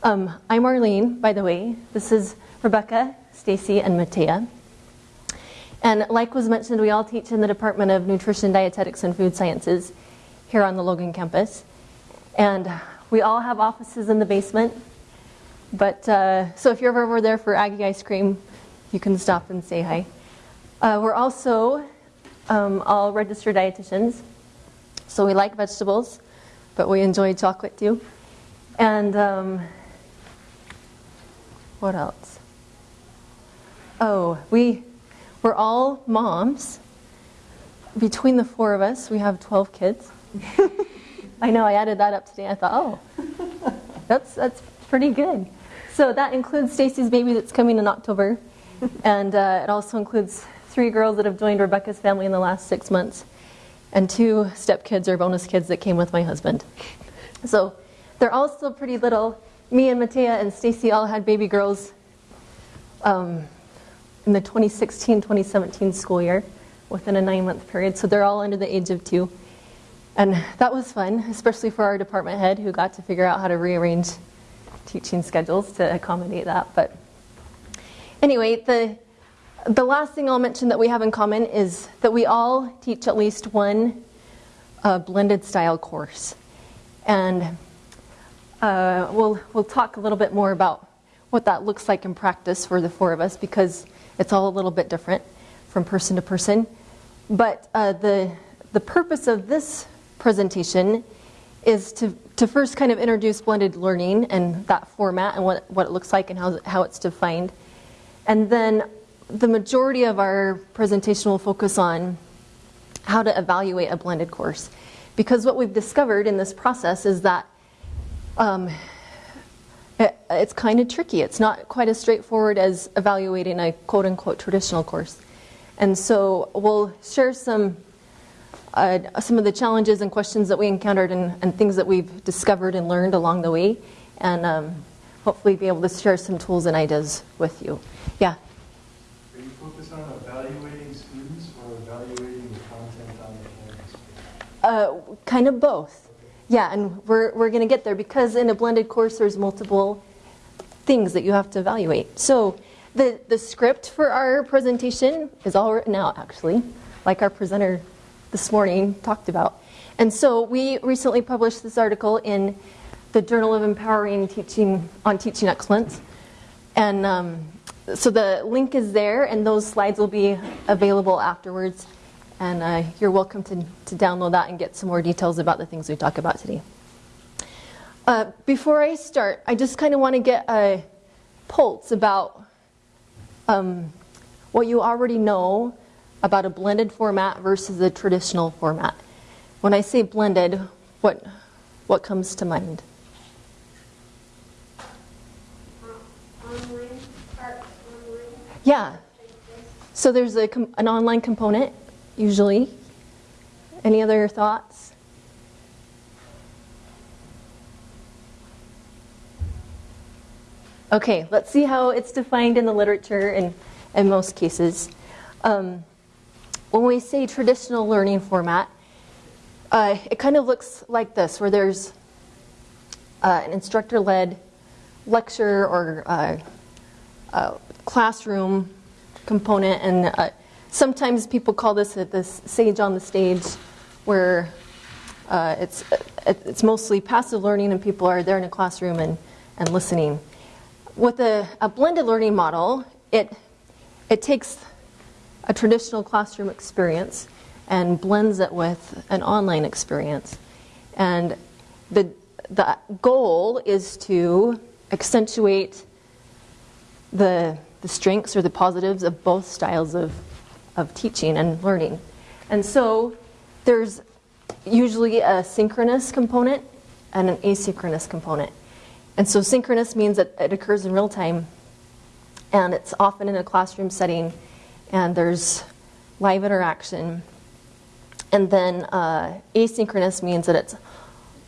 Um, I'm Arlene, by the way. This is Rebecca, Stacy, and Matea. And like was mentioned, we all teach in the Department of Nutrition, Dietetics, and Food Sciences here on the Logan campus. And we all have offices in the basement. But uh, so if you're ever there for Aggie ice cream, you can stop and say hi. Uh, we're also um, all registered dietitians. So we like vegetables, but we enjoy chocolate too. And um, what else? Oh, we, we're all moms. Between the four of us, we have 12 kids. I know, I added that up today. I thought, oh, that's, that's pretty good. So that includes Stacy's baby that's coming in October. And uh, it also includes three girls that have joined Rebecca's family in the last six months, and two stepkids or bonus kids that came with my husband. So they're all still pretty little. Me and Matea and Stacy all had baby girls um, in the 2016-2017 school year within a nine-month period. So they're all under the age of two. And that was fun, especially for our department head who got to figure out how to rearrange teaching schedules to accommodate that. But anyway, the the last thing I'll mention that we have in common is that we all teach at least one uh, blended style course. And uh, we'll, we'll talk a little bit more about what that looks like in practice for the four of us because it's all a little bit different from person to person. But uh, the, the purpose of this presentation is to, to first kind of introduce blended learning and that format and what, what it looks like and how, how it's defined. And then the majority of our presentation will focus on how to evaluate a blended course. Because what we've discovered in this process is that um, it, it's kind of tricky. It's not quite as straightforward as evaluating a quote unquote traditional course. And so we'll share some uh, some of the challenges and questions that we encountered and, and, things that we've discovered and learned along the way, and um, hopefully be able to share some tools and ideas with you. Yeah. Are you focused on evaluating students or evaluating the content on the campus? Uh, kind of both. Yeah, and we're, we're going to get there because in a blended course there's multiple things that you have to evaluate. So the, the script for our presentation is all written out actually, like our presenter this morning talked about. And so we recently published this article in the Journal of Empowering Teaching on Teaching Excellence. And um, so the link is there, and those slides will be available afterwards. And uh, you're welcome to, to download that and get some more details about the things we talk about today. Uh, before I start, I just kind of want to get a pulse about um, what you already know about a blended format versus a traditional format. When I say blended, what, what comes to mind? Yeah. So there's a, an online component, usually. Any other thoughts? Okay, let's see how it's defined in the literature in, in most cases. Um, when we say traditional learning format, uh, it kind of looks like this, where there's uh, an instructor-led lecture or uh, classroom component, and uh, sometimes people call this this sage on the stage, where uh, it's it's mostly passive learning, and people are there in a classroom and and listening. With a, a blended learning model, it it takes a traditional classroom experience and blends it with an online experience. And the, the goal is to accentuate the, the strengths or the positives of both styles of, of teaching and learning. And so there's usually a synchronous component and an asynchronous component. And so synchronous means that it occurs in real time and it's often in a classroom setting and there's live interaction. And then uh, asynchronous means that it's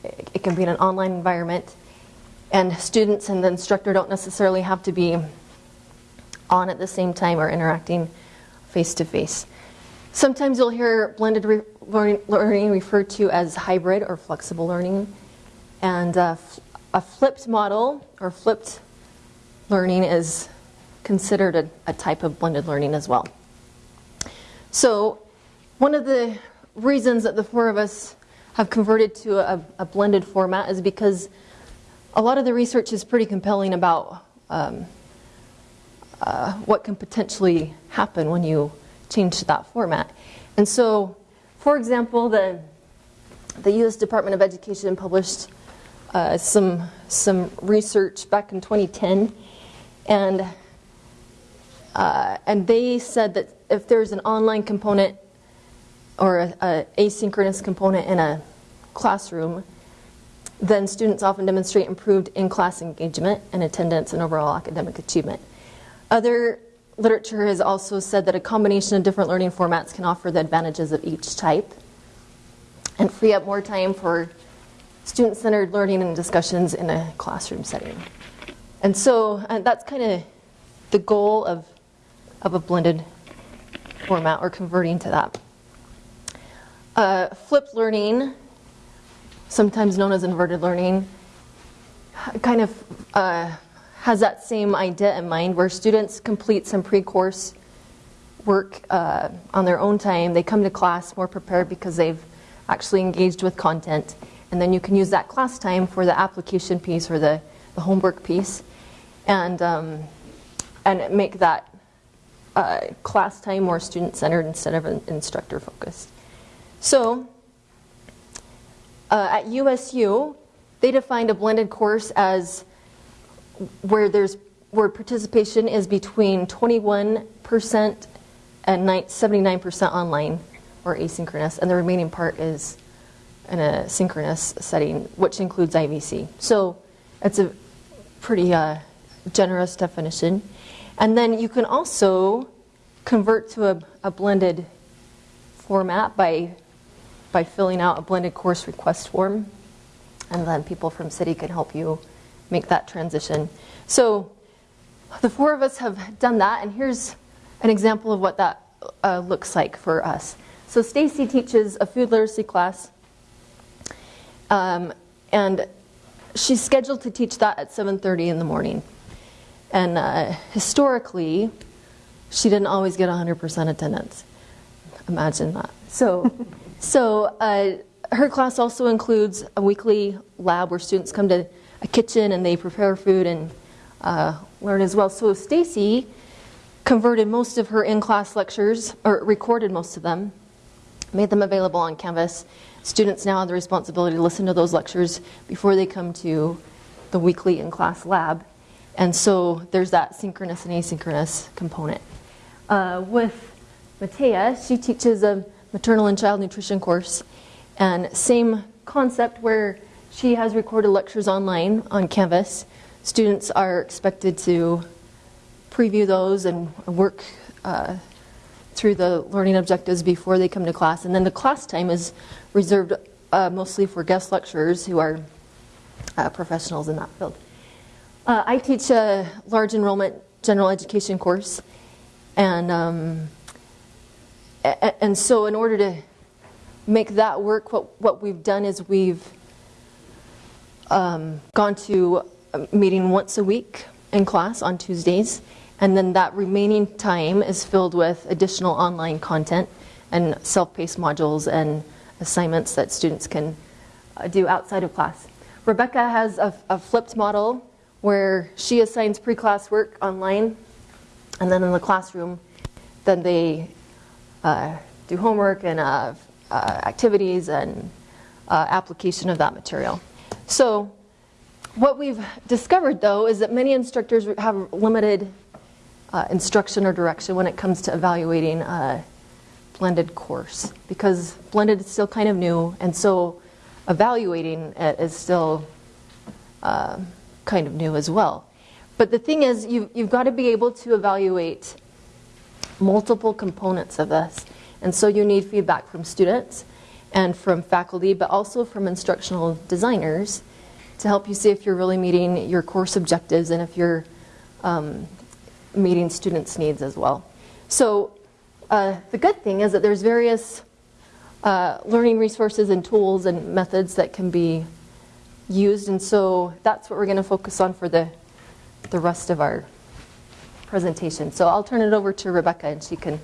it can be in an online environment, and students and the instructor don't necessarily have to be on at the same time or interacting face to face. Sometimes you'll hear blended re learning referred to as hybrid or flexible learning, and uh, a flipped model or flipped learning is considered a, a type of blended learning as well. So, one of the reasons that the four of us have converted to a, a blended format is because a lot of the research is pretty compelling about um, uh, what can potentially happen when you change to that format. And so, for example, the, the U.S. Department of Education published uh, some, some research back in 2010, and, uh, and they said that if there's an online component or a, a asynchronous component in a classroom, then students often demonstrate improved in-class engagement and attendance and overall academic achievement. Other literature has also said that a combination of different learning formats can offer the advantages of each type and free up more time for student-centered learning and discussions in a classroom setting. And so uh, that's kind of the goal of, of a blended format or converting to that. Uh, flipped learning, sometimes known as inverted learning, kind of uh, has that same idea in mind where students complete some pre-course work uh, on their own time. They come to class more prepared because they've actually engaged with content. And then you can use that class time for the application piece or the, the homework piece and, um, and make that uh, class time more student-centered instead of instructor-focused. So uh, at USU, they defined a blended course as where there's where participation is between 21% and 79% online or asynchronous, and the remaining part is in a synchronous setting, which includes IVC. So it's a pretty uh, generous definition. And then you can also convert to a, a blended format by by filling out a blended course request form, and then people from CIDI can help you make that transition. So the four of us have done that, and here's an example of what that uh, looks like for us. So Stacy teaches a food literacy class, um, and she's scheduled to teach that at 7:30 in the morning. And uh, historically, she didn't always get 100% attendance. Imagine that. So, so uh, her class also includes a weekly lab where students come to a kitchen and they prepare food and uh, learn as well. So Stacy converted most of her in-class lectures, or recorded most of them, made them available on Canvas. Students now have the responsibility to listen to those lectures before they come to the weekly in-class lab. And so there's that synchronous and asynchronous component. Uh, with Matea, she teaches a maternal and child nutrition course, and same concept where she has recorded lectures online on Canvas. Students are expected to preview those and work uh, through the learning objectives before they come to class. And then the class time is reserved uh, mostly for guest lecturers who are uh, professionals in that field. Uh, I teach a large enrollment general education course, and um, and so in order to make that work, what what we've done is we've um, gone to a meeting once a week in class on Tuesdays, and then that remaining time is filled with additional online content and self-paced modules and assignments that students can uh, do outside of class. Rebecca has a, a flipped model where she assigns pre-class work online, and then in the classroom, then they uh, do homework and uh, uh activities and uh, application of that material. So what we've discovered, though, is that many instructors have limited uh, instruction or direction when it comes to evaluating a blended course because blended is still kind of new, and so evaluating it is still uh, kind of new as well. But the thing is, you've, you've got to be able to evaluate multiple components of this. And so you need feedback from students and from faculty, but also from instructional designers to help you see if you're really meeting your course objectives and if you're um, meeting students' needs as well. So uh, the good thing is that there's various uh, learning resources and tools and methods that can be used, and so that's what we're going to focus on for the, the rest of our presentation. So I'll turn it over to Rebecca and she can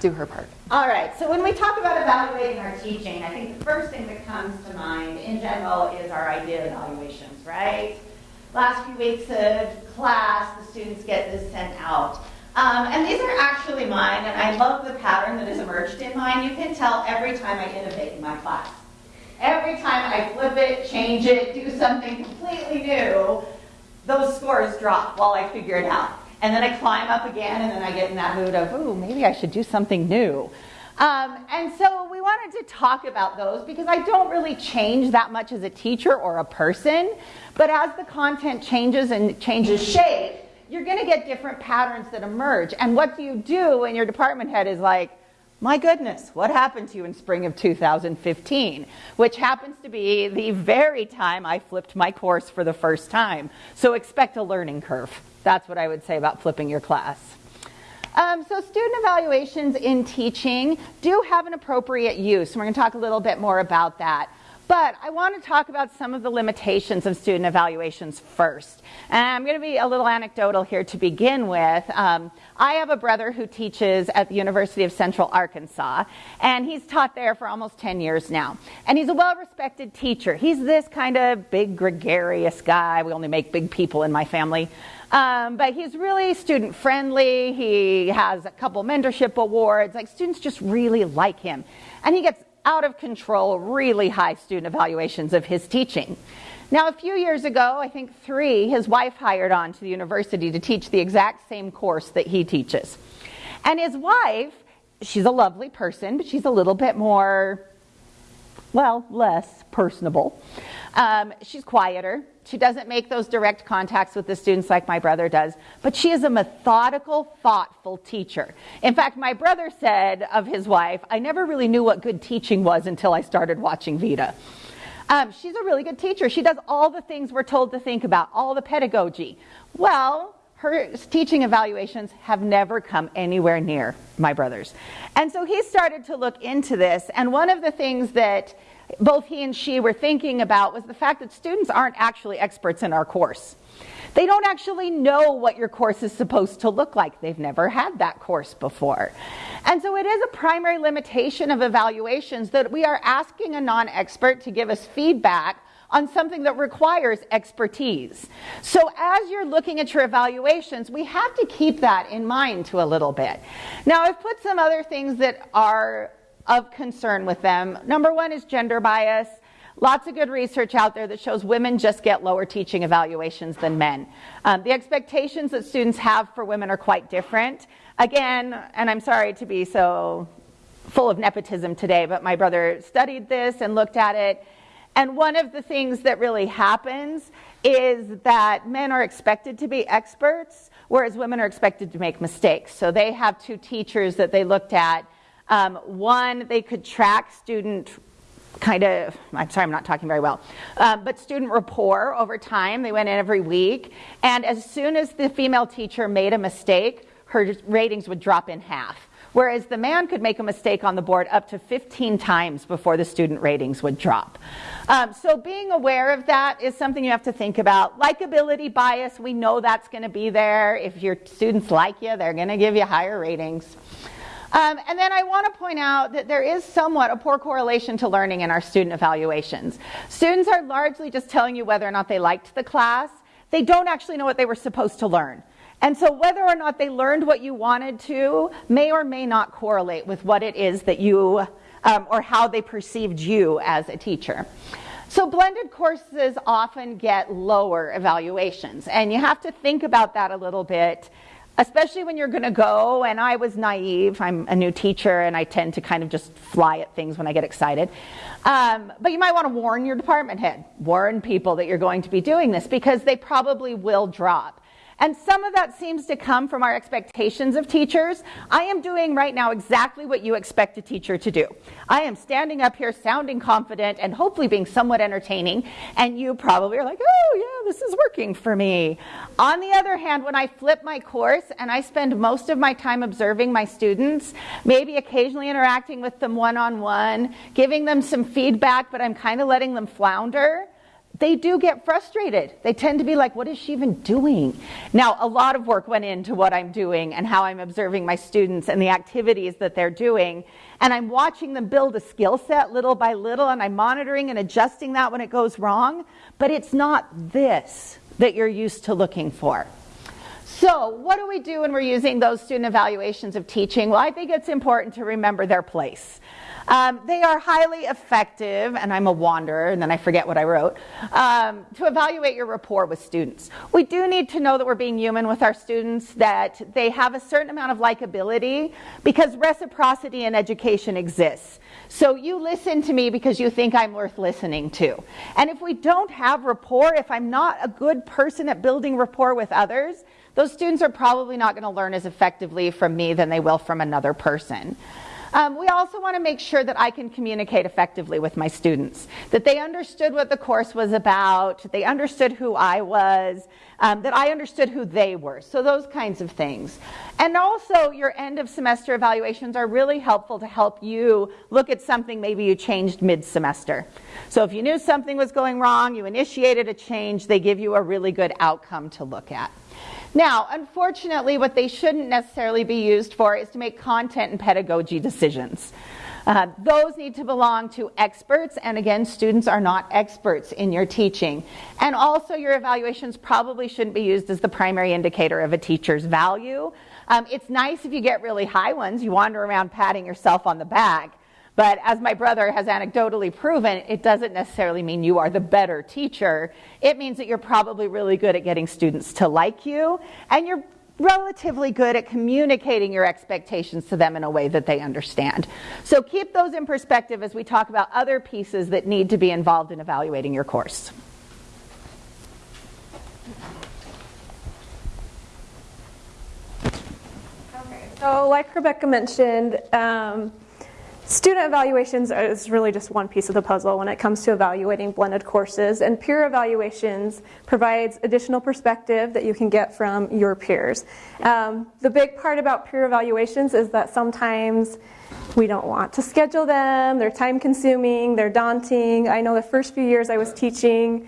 do her part. All right, so when we talk about evaluating our teaching, I think the first thing that comes to mind in general is our idea evaluations, right? Last few weeks of class, the students get this sent out. Um, and these are actually mine, and I love the pattern that has emerged in mine. You can tell every time I innovate in my class. Every time I flip it, change it, do something completely new, those scores drop while I figure it out. And then I climb up again, and then I get in that mood of, ooh, maybe I should do something new. Um, and so we wanted to talk about those because I don't really change that much as a teacher or a person, but as the content changes and changes shape, you're going to get different patterns that emerge. And what do you do when your department head is like, my goodness, what happened to you in spring of 2015? Which happens to be the very time I flipped my course for the first time. So expect a learning curve. That's what I would say about flipping your class. Um, so student evaluations in teaching do have an appropriate use. And we're going to talk a little bit more about that. But I want to talk about some of the limitations of student evaluations first. And I'm going to be a little anecdotal here to begin with. Um, I have a brother who teaches at the University of Central Arkansas, and he's taught there for almost 10 years now. And he's a well respected teacher. He's this kind of big, gregarious guy. We only make big people in my family. Um, but he's really student friendly. He has a couple mentorship awards. Like students just really like him. And he gets out of control, really high student evaluations of his teaching. Now, a few years ago, I think three, his wife hired on to the university to teach the exact same course that he teaches. And his wife, she's a lovely person, but she's a little bit more, well, less personable. Um, she's quieter. She doesn't make those direct contacts with the students like my brother does, but she is a methodical, thoughtful teacher. In fact, my brother said of his wife, I never really knew what good teaching was until I started watching Vida. Um, she's a really good teacher. She does all the things we're told to think about, all the pedagogy. Well, her teaching evaluations have never come anywhere near my brother's. And so he started to look into this, and one of the things that both he and she were thinking about was the fact that students aren't actually experts in our course. They don't actually know what your course is supposed to look like. They've never had that course before. And so it is a primary limitation of evaluations that we are asking a non expert to give us feedback on something that requires expertise. So as you're looking at your evaluations, we have to keep that in mind to a little bit. Now, I've put some other things that are of concern with them. Number one is gender bias. Lots of good research out there that shows women just get lower teaching evaluations than men. Um, the expectations that students have for women are quite different. Again, and I'm sorry to be so full of nepotism today, but my brother studied this and looked at it. And one of the things that really happens is that men are expected to be experts, whereas women are expected to make mistakes. So they have two teachers that they looked at um, one, they could track student kind of, I'm sorry, I'm not talking very well, um, but student rapport over time. They went in every week. And as soon as the female teacher made a mistake, her ratings would drop in half. Whereas the man could make a mistake on the board up to 15 times before the student ratings would drop. Um, so being aware of that is something you have to think about. Likability bias, we know that's going to be there. If your students like you, they're going to give you higher ratings. Um, and then I want to point out that there is somewhat a poor correlation to learning in our student evaluations. Students are largely just telling you whether or not they liked the class. They don't actually know what they were supposed to learn. And so whether or not they learned what you wanted to may or may not correlate with what it is that you, um, or how they perceived you as a teacher. So blended courses often get lower evaluations, and you have to think about that a little bit especially when you're going to go and i was naive. I'm a new teacher and i tend to kind of just fly at things when i get excited. Um, but you might want to warn your department head. Warn people that you're going to be doing this because they probably will drop and some of that seems to come from our expectations of teachers. I am doing right now exactly what you expect a teacher to do. I am standing up here sounding confident and hopefully being somewhat entertaining, and you probably are like, oh, yeah, this is working for me. On the other hand, when I flip my course and I spend most of my time observing my students, maybe occasionally interacting with them one on one, giving them some feedback, but I'm kind of letting them flounder they do get frustrated. They tend to be like, what is she even doing? Now, a lot of work went into what I'm doing and how I'm observing my students and the activities that they're doing. And I'm watching them build a skill set little by little, and I'm monitoring and adjusting that when it goes wrong. But it's not this that you're used to looking for. So, what do we do when we're using those student evaluations of teaching? Well, I think it's important to remember their place. Um, they are highly effective, and I'm a wanderer, and then I forget what I wrote, um, to evaluate your rapport with students. We do need to know that we're being human with our students, that they have a certain amount of likability, because reciprocity in education exists. So you listen to me because you think I'm worth listening to. And if we don't have rapport, if I'm not a good person at building rapport with others, those students are probably not going to learn as effectively from me than they will from another person. Um, we also want to make sure that I can communicate effectively with my students, that they understood what the course was about, they understood who I was, um, that I understood who they were. So, those kinds of things. And also, your end of semester evaluations are really helpful to help you look at something maybe you changed mid semester. So, if you knew something was going wrong, you initiated a change, they give you a really good outcome to look at. Now, unfortunately, what they shouldn't necessarily be used for is to make content and pedagogy decisions. Uh, those need to belong to experts, and again, students are not experts in your teaching. And also, your evaluations probably shouldn't be used as the primary indicator of a teacher's value. Um, it's nice if you get really high ones, you wander around patting yourself on the back. But as my brother has anecdotally proven, it doesn't necessarily mean you are the better teacher. It means that you're probably really good at getting students to like you, and you're relatively good at communicating your expectations to them in a way that they understand. So keep those in perspective as we talk about other pieces that need to be involved in evaluating your course. Okay, so like Rebecca mentioned, um, Student evaluations is really just one piece of the puzzle when it comes to evaluating blended courses, and peer evaluations provides additional perspective that you can get from your peers. Um, the big part about peer evaluations is that sometimes we don't want to schedule them, they're time consuming, they're daunting. I know the first few years I was teaching,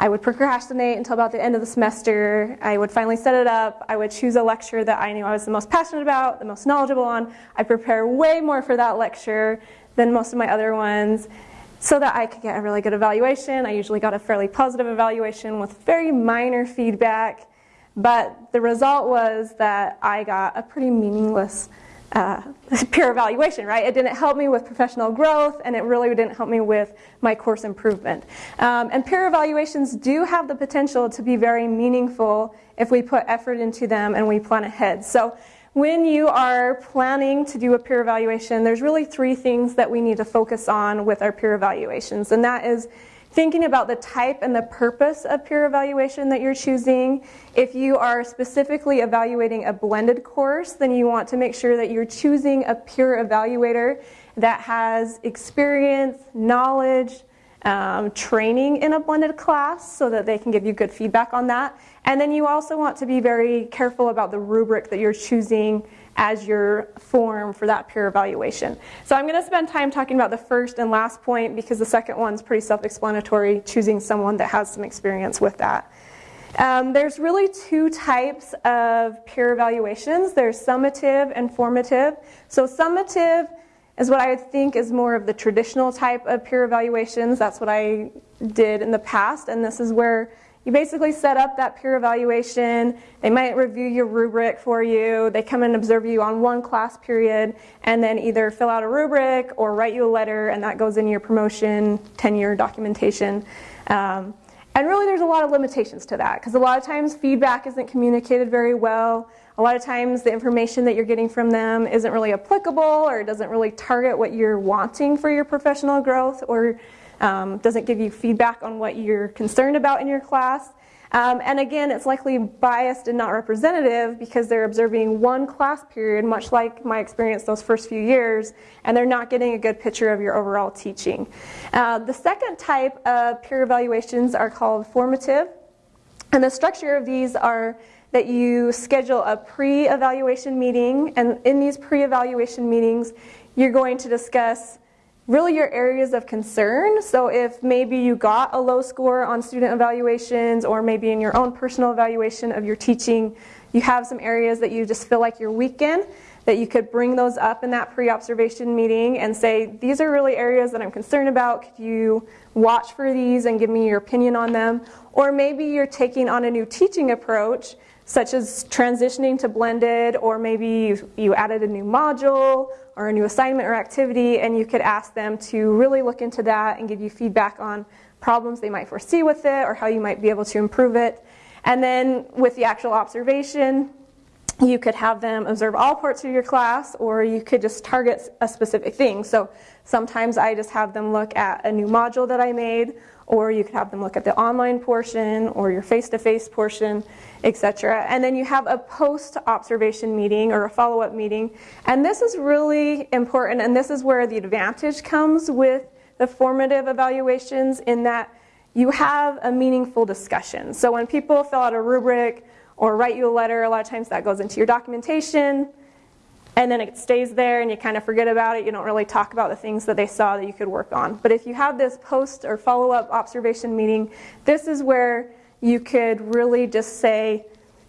I would procrastinate until about the end of the semester. I would finally set it up. I would choose a lecture that I knew I was the most passionate about, the most knowledgeable on. I prepare way more for that lecture than most of my other ones so that I could get a really good evaluation. I usually got a fairly positive evaluation with very minor feedback, but the result was that I got a pretty meaningless uh, peer evaluation, right? It didn't help me with professional growth, and it really didn't help me with my course improvement. Um, and peer evaluations do have the potential to be very meaningful if we put effort into them and we plan ahead. So when you are planning to do a peer evaluation, there's really three things that we need to focus on with our peer evaluations, and that is thinking about the type and the purpose of peer evaluation that you're choosing. If you are specifically evaluating a blended course, then you want to make sure that you're choosing a peer evaluator that has experience, knowledge, um, training in a blended class so that they can give you good feedback on that. And then you also want to be very careful about the rubric that you're choosing as your form for that peer evaluation. So I'm going to spend time talking about the first and last point because the second one's pretty self-explanatory, choosing someone that has some experience with that. Um, there's really two types of peer evaluations. There's summative and formative. So summative is what I think is more of the traditional type of peer evaluations. That's what I did in the past, and this is where you basically set up that peer evaluation. They might review your rubric for you. They come and observe you on one class period and then either fill out a rubric or write you a letter, and that goes in your promotion, tenure documentation. Um, and really, there's a lot of limitations to that because a lot of times feedback isn't communicated very well. A lot of times, the information that you're getting from them isn't really applicable or doesn't really target what you're wanting for your professional growth or um, doesn't give you feedback on what you're concerned about in your class. Um, and again, it's likely biased and not representative because they're observing one class period, much like my experience those first few years, and they're not getting a good picture of your overall teaching. Uh, the second type of peer evaluations are called formative, and the structure of these are that you schedule a pre evaluation meeting, and in these pre evaluation meetings, you're going to discuss really your areas of concern. So if maybe you got a low score on student evaluations or maybe in your own personal evaluation of your teaching, you have some areas that you just feel like you're weak in, that you could bring those up in that pre-observation meeting and say, these are really areas that I'm concerned about. Could you watch for these and give me your opinion on them? Or maybe you're taking on a new teaching approach such as transitioning to blended, or maybe you, added a new module or a new assignment or activity, and you could ask them to really look into that and give you feedback on problems they might foresee with it or how you might be able to improve it. And then with the actual observation, you could have them observe all parts of your class, or you could just target a specific thing. So sometimes I just have them look at a new module that I made, or you could have them look at the online portion or your face-to-face portion, etc. And then you have a post-observation meeting or a follow-up meeting. And this is really important, and this is where the advantage comes with the formative evaluations in that you have a meaningful discussion. So when people fill out a rubric or write you a letter, a lot of times that goes into your documentation and then it stays there and you kind of forget about it. You don't really talk about the things that they saw that you could work on. But if you have this post or follow up observation meeting, this is where you could really just say,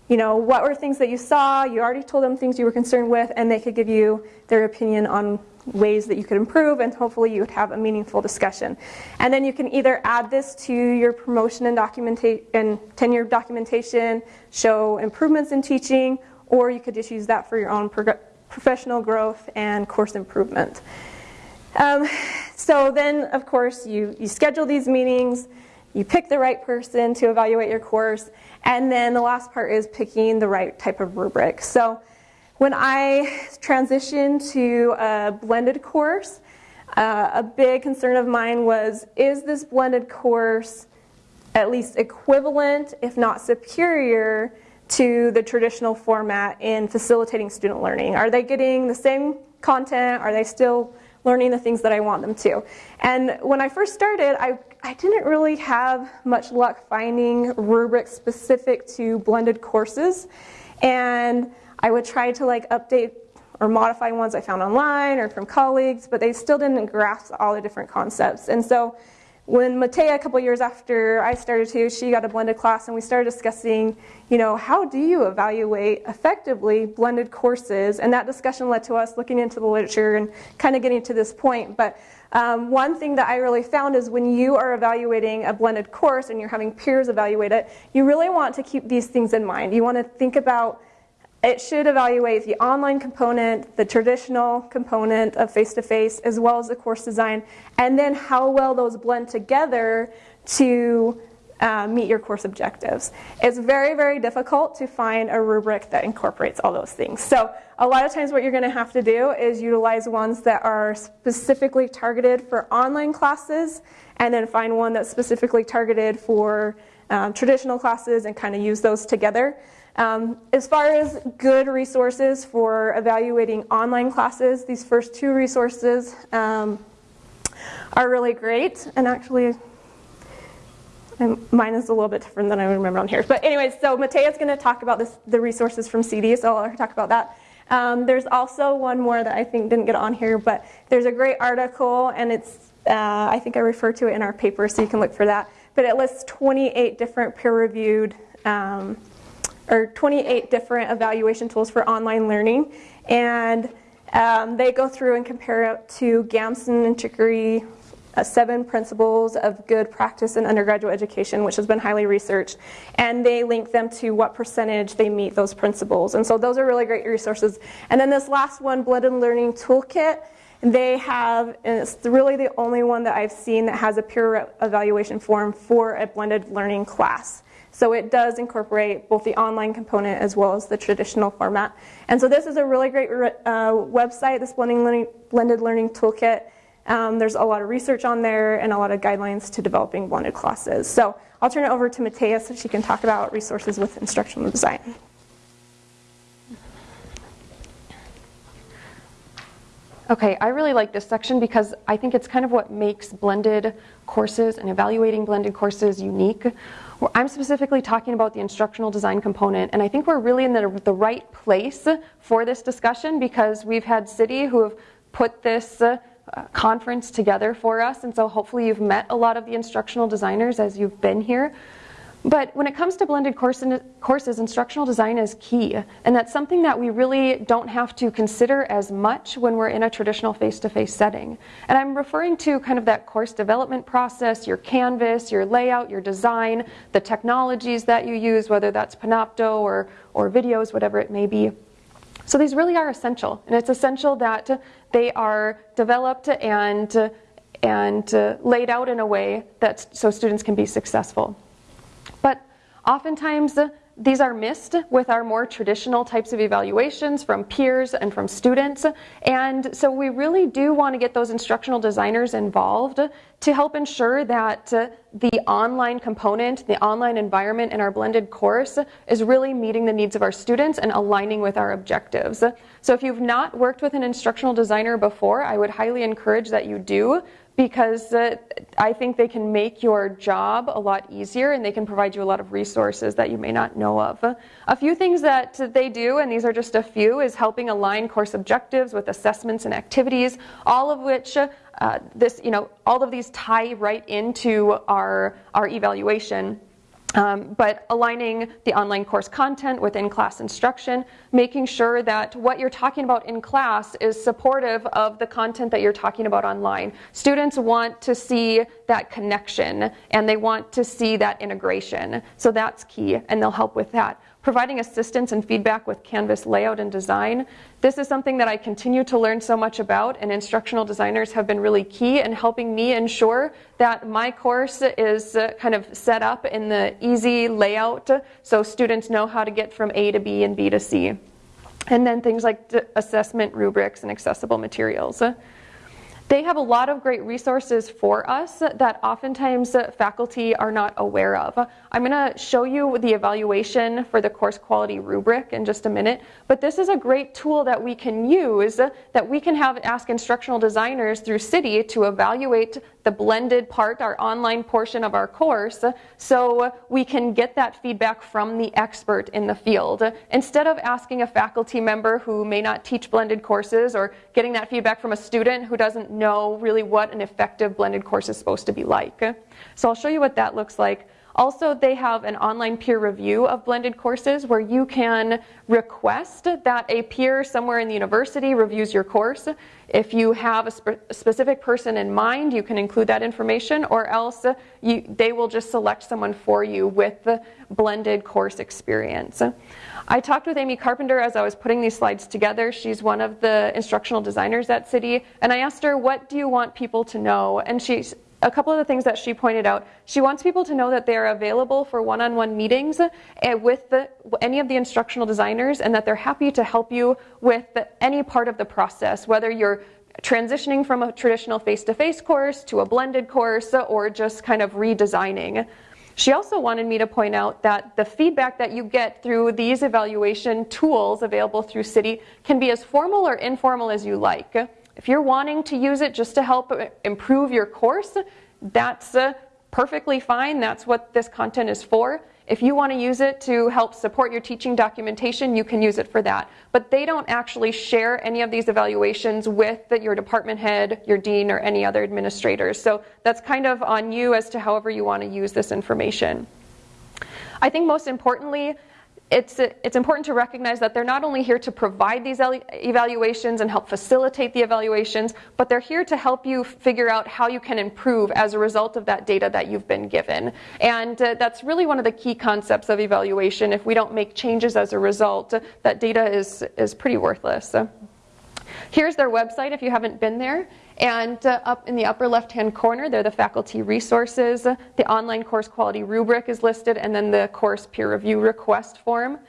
you know, what were things that you saw? You already told them things you were concerned with, and they could give you their opinion on ways that you could improve, and hopefully you would have a meaningful discussion. And then you can either add this to your promotion and, documenta- and tenure documentation, show improvements in teaching, or you could just use that for your own prog- professional growth and course improvement. Um, so then, of course, you, you schedule these meetings, you pick the right person to evaluate your course, and then the last part is picking the right type of rubric. So when I transitioned to a blended course, uh, a big concern of mine was is this blended course at least equivalent, if not superior, to the traditional format in facilitating student learning? Are they getting the same content? Are they still learning the things that I want them to? And when I first started, I, I didn't really have much luck finding rubrics specific to blended courses. And I would try to like update or modify ones I found online or from colleagues, but they still didn't grasp all the different concepts. And so when Matea, a couple years after I started to, she got a blended class and we started discussing, you know, how do you evaluate effectively blended courses? And that discussion led to us looking into the literature and kind of getting to this point. But um, one thing that I really found is when you are evaluating a blended course and you're having peers evaluate it, you really want to keep these things in mind. You want to think about it should evaluate the online component, the traditional component of face to face, as well as the course design, and then how well those blend together to uh, meet your course objectives. It's very, very difficult to find a rubric that incorporates all those things. So, a lot of times, what you're going to have to do is utilize ones that are specifically targeted for online classes, and then find one that's specifically targeted for um, traditional classes and kind of use those together. Um, as far as good resources for evaluating online classes, these first two resources um, are really great. And actually, mine is a little bit different than I remember on here. But anyways, so Matea's going to talk about this, the resources from CIDI, so I'll talk about that. Um, there's also one more that I think didn't get on here, but there's a great article, and it's uh, I think I refer to it in our paper, so you can look for that. But it lists 28 different peer-reviewed um, or 28 different evaluation tools for online learning. And um, they go through and compare it to Gamson and Chickering, uh, seven principles of good practice in undergraduate education, which has been highly researched. And they link them to what percentage they meet those principles. And so those are really great resources. And then this last one, Blended Learning Toolkit, they have, and it's really the only one that I've seen that has a peer evaluation form for a blended learning class. So it does incorporate both the online component as well as the traditional format. And so this is a really great uh, website, this blending learning, blended learning toolkit. Um, there's a lot of research on there and a lot of guidelines to developing blended classes. So I'll turn it over to Matea so she can talk about resources with instructional design. Okay, I really like this section because I think it's kind of what makes blended courses and evaluating blended courses unique. I'm specifically talking about the instructional design component, and I think we're really in the, the right place for this discussion because we've had CIDI who have put this uh, conference together for us, and so hopefully you've met a lot of the instructional designers as you've been here. But when it comes to blended courses, instructional design is key, and that's something that we really don't have to consider as much when we're in a traditional face to face setting. And I'm referring to kind of that course development process, your canvas, your layout, your design, the technologies that you use, whether that's Panopto or, or videos, whatever it may be. So these really are essential, and it's essential that they are developed and, and uh, laid out in a way that so students can be successful. Oftentimes, these are missed with our more traditional types of evaluations from peers and from students. And so we really do want to get those instructional designers involved to help ensure that uh, the online component, the online environment in our blended course is really meeting the needs of our students and aligning with our objectives. So if you've not worked with an instructional designer before, I would highly encourage that you do because uh, I think they can make your job a lot easier and they can provide you a lot of resources that you may not know of. A few things that they do, and these are just a few, is helping align course objectives with assessments and activities, all of which uh, this, you know, all of these tie right into our, our evaluation. Um, but aligning the online course content with in class instruction, making sure that what you're talking about in class is supportive of the content that you're talking about online. Students want to see that connection and they want to see that integration. So that's key, and they'll help with that providing assistance and feedback with Canvas layout and design. This is something that I continue to learn so much about, and instructional designers have been really key in helping me ensure that my course is uh, kind of set up in the easy layout so students know how to get from A to B and B to C. And then things like assessment rubrics and accessible materials. They have a lot of great resources for us that oftentimes faculty are not aware of. I'm going to show you the evaluation for the course quality rubric in just a minute, but this is a great tool that we can use that we can have ask instructional designers through CIDI to evaluate the blended part, our online portion of our course, so we can get that feedback from the expert in the field. Instead of asking a faculty member who may not teach blended courses or getting that feedback from a student who doesn't know really what an effective blended course is supposed to be like. So I'll show you what that looks like. Also, they have an online peer review of blended courses where you can request that a peer somewhere in the university reviews your course. If you have a, spe- a specific person in mind, you can include that information, or else you, they will just select someone for you with the blended course experience. I talked with Amy Carpenter as I was putting these slides together. She's one of the instructional designers at CIDI and I asked her, What do you want people to know? And she a couple of the things that she pointed out. She wants people to know that they are available for one on one meetings eh, with the, any of the instructional designers and that they're happy to help you with any part of the process, whether you're transitioning from a traditional face to face course to a blended course or just kind of redesigning. She also wanted me to point out that the feedback that you get through these evaluation tools available through CIDI can be as formal or informal as you like. If you're wanting to use it just to help improve your course, that's uh, perfectly fine. That's what this content is for. If you want to use it to help support your teaching documentation, you can use it for that. But they don't actually share any of these evaluations with your department head, your dean, or any other administrators. So that's kind of on you as to however you want to use this information. I think most importantly, it's, it's important to recognize that they're not only here to provide these evaluations and help facilitate the evaluations, but they're here to help you figure out how you can improve as a result of that data that you've been given. And uh, that's really one of the key concepts of evaluation. If we don't make changes as a result, that data is, is pretty worthless. So here's their website if you haven't been there. And uh, up in the upper left-hand corner, there are the faculty resources. The online course quality rubric is listed, and then the course peer review request form.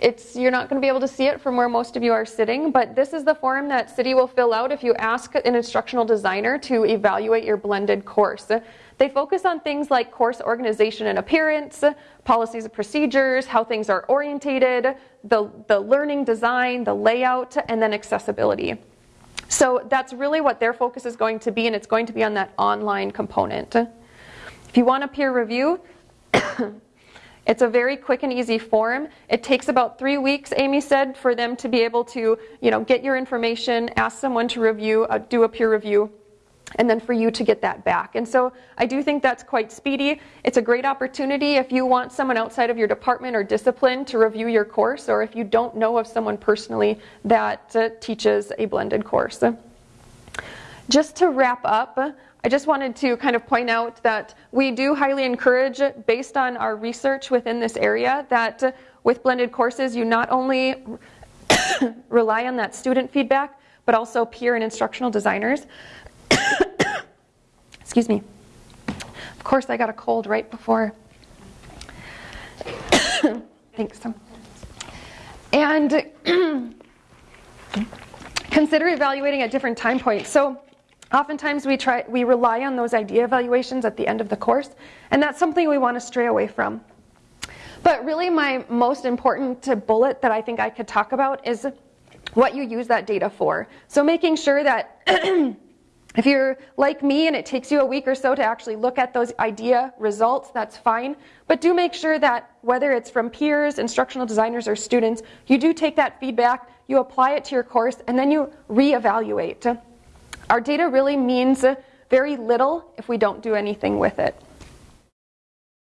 It's, you're not going to be able to see it from where most of you are sitting, but this is the form that CIDI will fill out if you ask an instructional designer to evaluate your blended course. They focus on things like course organization and appearance, policies and procedures, how things are orientated, the, the learning design, the layout, and then accessibility. So that's really what their focus is going to be, and it's going to be on that online component. If you want a peer review, it's a very quick and easy form. It takes about three weeks, Amy said, for them to be able to, you know, get your information, ask someone to review, uh, do a peer review, and then for you to get that back. And so I do think that's quite speedy. It's a great opportunity if you want someone outside of your department or discipline to review your course, or if you don't know of someone personally that uh, teaches a blended course. Just to wrap up, I just wanted to kind of point out that we do highly encourage, based on our research within this area, that with blended courses, you not only rely on that student feedback, but also peer and instructional designers. Excuse me. Of course, I got a cold right before. Thanks. And consider evaluating at different time points. So, oftentimes we try we rely on those IDEA evaluations at the end of the course, and that's something we want to stray away from. But really, my most important bullet that I think I could talk about is what you use that data for. So, making sure that if you're like me and it takes you a week or so to actually look at those IDEA results, that's fine. But do make sure that whether it's from peers, instructional designers, or students, you do take that feedback, you apply it to your course, and then you reevaluate. Our data really means very little if we don't do anything with it.